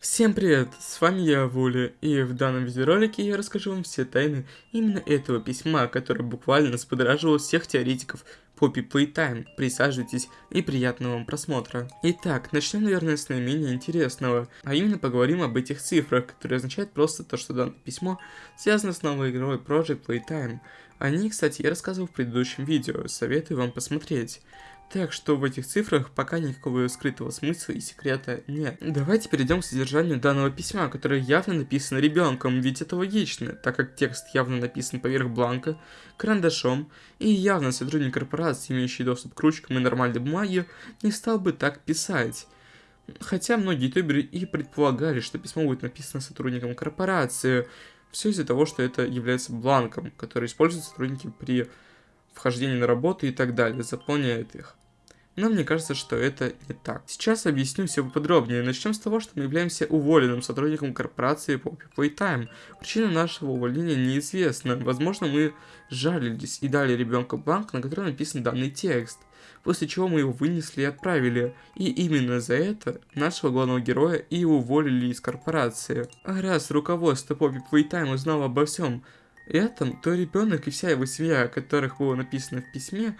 Всем привет, с вами я, Вуля, и в данном видеоролике я расскажу вам все тайны именно этого письма, которое буквально сподораживало всех теоретиков Poppy Playtime. Присаживайтесь и приятного вам просмотра. Итак, начнем, наверное, с наименее интересного, а именно поговорим об этих цифрах, которые означают просто то, что данное письмо связано с новой игрой Project Playtime. О ней, кстати, я рассказывал в предыдущем видео, советую вам посмотреть. Так что в этих цифрах пока никакого скрытого смысла и секрета нет. Давайте перейдем к содержанию данного письма, которое явно написано ребенком, ведь это логично, так как текст явно написан поверх бланка, карандашом, и явно сотрудник корпорации, имеющий доступ к ручкам и нормальной бумаге, не стал бы так писать. Хотя многие ютуберы и предполагали, что письмо будет написано сотрудником корпорации, все из-за того, что это является бланком, который используют сотрудники при вхождении на работу и так далее, заполняют их. Но мне кажется, что это не так. Сейчас объясню все подробнее. Начнем с того, что мы являемся уволенным сотрудником корпорации Poppy Playtime. Причина нашего увольнения неизвестна. Возможно, мы жалились и дали ребенку бланк, на котором написан данный текст. После чего мы его вынесли и отправили. И именно за это нашего главного героя и уволили из корпорации. А раз руководство Poppy Playtime узнало обо всем этом, то ребенок и вся его семья, о которых было написано в письме,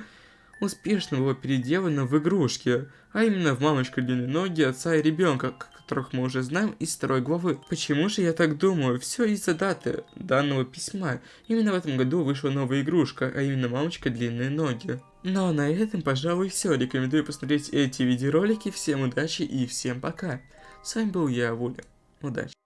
успешно было переделано в игрушки, а именно в мамочку длинные ноги отца и ребенка, которых мы уже знаем из второй главы. Почему же я так думаю? Все из-за даты данного письма. Именно в этом году вышла новая игрушка, а именно мамочка длинные ноги. Ну а на этом, пожалуй, все. Рекомендую посмотреть эти видеоролики. Всем удачи и всем пока. С вами был я, Вуля. Удачи.